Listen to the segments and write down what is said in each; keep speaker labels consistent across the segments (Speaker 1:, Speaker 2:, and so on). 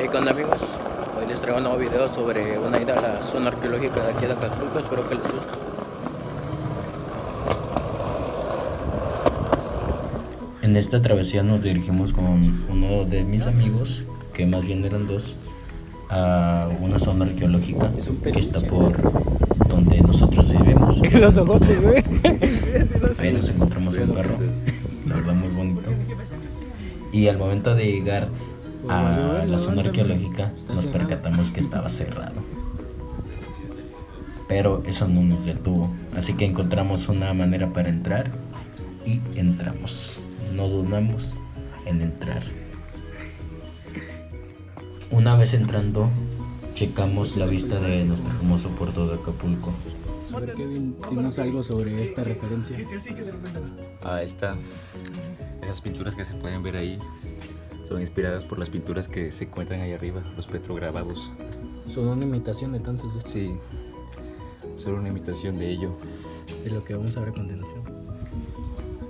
Speaker 1: Hey, ¿qué onda amigos? Hoy les traigo un nuevo video sobre una ida a la zona arqueológica de aquí de Acapulco, espero que les guste. En esta travesía nos dirigimos con uno de mis amigos, que más bien eran dos, a una zona arqueológica que está por donde nosotros vivimos. Ahí nos encontramos un perro, la verdad muy bonito. Y al momento de llegar a la zona arqueológica nos percatamos que estaba cerrado. Pero eso no nos detuvo, así que encontramos una manera para entrar y entramos. No dudamos en entrar. Una vez entrando, checamos la vista de nuestro famoso puerto de Acapulco.
Speaker 2: A ver, Kevin, dinos algo sobre esta referencia.
Speaker 3: Ah, esta, esas pinturas que se pueden ver ahí son inspiradas por las pinturas que se encuentran ahí arriba, los petrograbados.
Speaker 2: Son una imitación entonces de-
Speaker 3: Sí, son una imitación de ello.
Speaker 2: de lo que vamos a ver a continuación.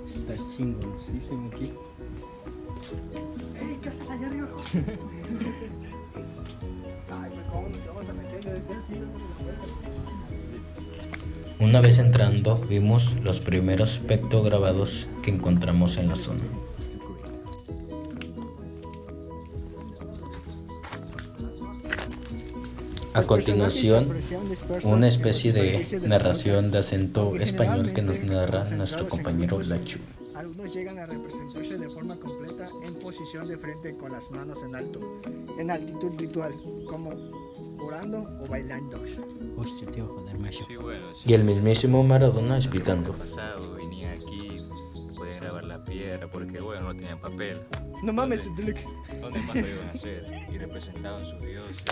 Speaker 2: Está chingoncísimo aquí.
Speaker 1: Una vez entrando, vimos los primeros pectograbados que encontramos en la zona. A continuación, una especie de narración de acento español que nos narra nuestro compañero Lachu.
Speaker 4: Algunos llegan a representarse de forma completa en posición de frente con las manos en alto, en altitud ritual, como orando o bailando.
Speaker 1: Y el mismísimo Maradona explicando.
Speaker 3: Grabar la piedra porque bueno, no tenían papel.
Speaker 4: No mames, Luke.
Speaker 3: ¿Dónde más lo iban a hacer? Y representaban sus dioses,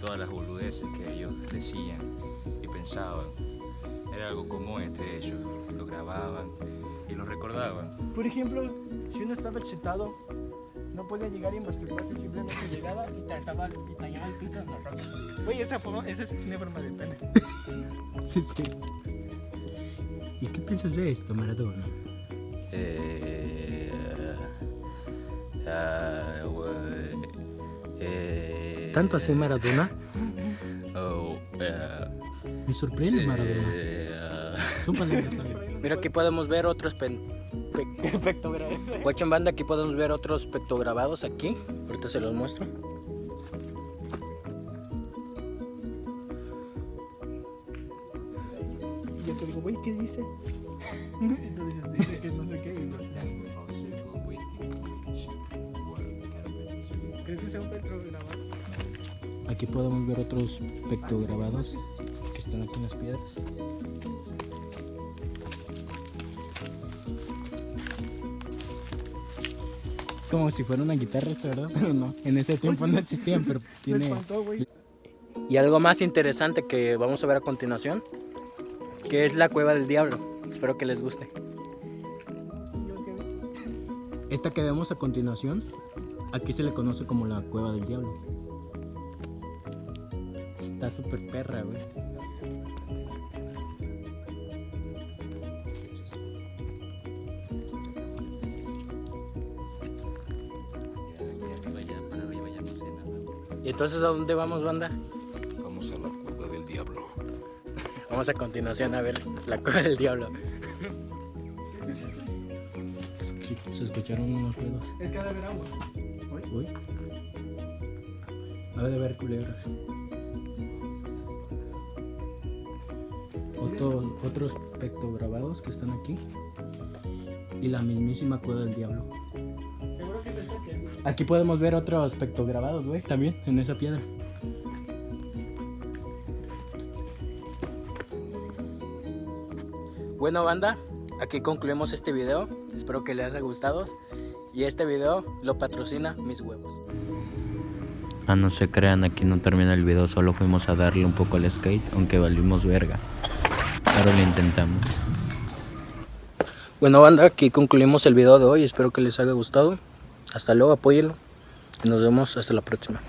Speaker 3: todas las boludeces que ellos decían y pensaban. Era algo común entre ellos, lo grababan y lo recordaban.
Speaker 4: Por ejemplo, si uno estaba chetado, no podía llegar y masturbarse, simplemente llegaba y trataba y tallaba el pito en la roca. Güey, esa, forma, esa es una forma de pene.
Speaker 2: Sí, sí. ¿Y qué piensas de esto, Maradona?
Speaker 3: Eh, eh,
Speaker 2: ¿Tanto así Maradona?
Speaker 3: oh, eh,
Speaker 2: Me sorprende Maradona.
Speaker 3: eh.
Speaker 2: Son.
Speaker 1: Mira, aquí podemos ver otros pen... pe- Guachen banda, aquí podemos ver otros pectograbados aquí. Ahorita se los muestro.
Speaker 4: Y yo te digo, güey, ¿qué dice? Entonces dice que no sé qué. y ¿Crees que sea un petro grabado?
Speaker 2: Aquí podemos ver otros pectograbados que están aquí en las piedras. Es como si fuera una guitarra, ¿verdad? Pero no, en ese tiempo no existían, pero tiene...
Speaker 1: Y algo más interesante que vamos a ver a continuación, que es la cueva del diablo. Espero que les guste.
Speaker 2: Esta que vemos a continuación, aquí se le conoce como la cueva del diablo. Está súper perra, güey.
Speaker 1: ¿Y entonces a dónde vamos, banda? Vamos a continuación a ver la cueva del diablo.
Speaker 2: Se escucharon unos ruidos.
Speaker 4: Es que ha de haber agua.
Speaker 2: Uy. Ha de ver culebras. Otro- otros pectograbados que están aquí. Y la mismísima cueva del diablo.
Speaker 4: Seguro que es esto que.
Speaker 2: Aquí podemos ver otros pectograbados, güey, también en esa piedra.
Speaker 1: Bueno, banda, aquí concluimos este video. Espero que les haya gustado. Y este video lo patrocina Mis Huevos. Ah, no se crean, aquí no termina el video. Solo fuimos a darle un poco al skate, aunque valimos verga. Pero lo intentamos. Bueno, banda, aquí concluimos el video de hoy. Espero que les haya gustado. Hasta luego, apóyenlo. Y nos vemos hasta la próxima.